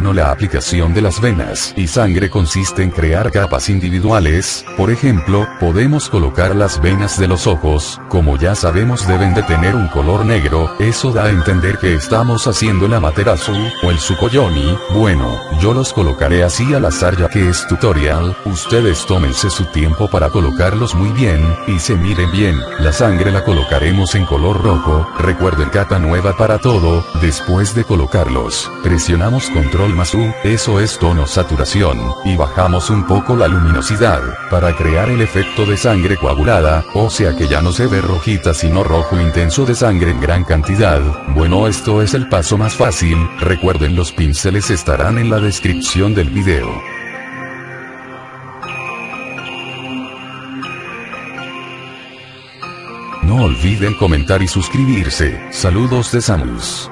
la aplicación de las venas y sangre consiste en crear capas individuales, por ejemplo, podemos colocar las venas de los ojos, como ya sabemos deben de tener un color negro, eso da a entender que estamos haciendo el amaterasu, o el sukoyoni, bueno, yo los colocaré así al azar ya que es tutorial, ustedes tómense su tiempo para colocarlos muy bien, y se miren bien, la sangre la colocaremos en color rojo, recuerden capa nueva para todo, después de colocarlos, presionamos control más U, eso es tono saturación, y bajamos un poco la luminosidad, para crear el efecto de sangre coagulada, o sea que ya no se ve rojita sino rojo intenso de sangre en gran cantidad, bueno esto es el paso más fácil, recuerden los pinceles estarán en la descripción del video. No olviden comentar y suscribirse, saludos de Samus.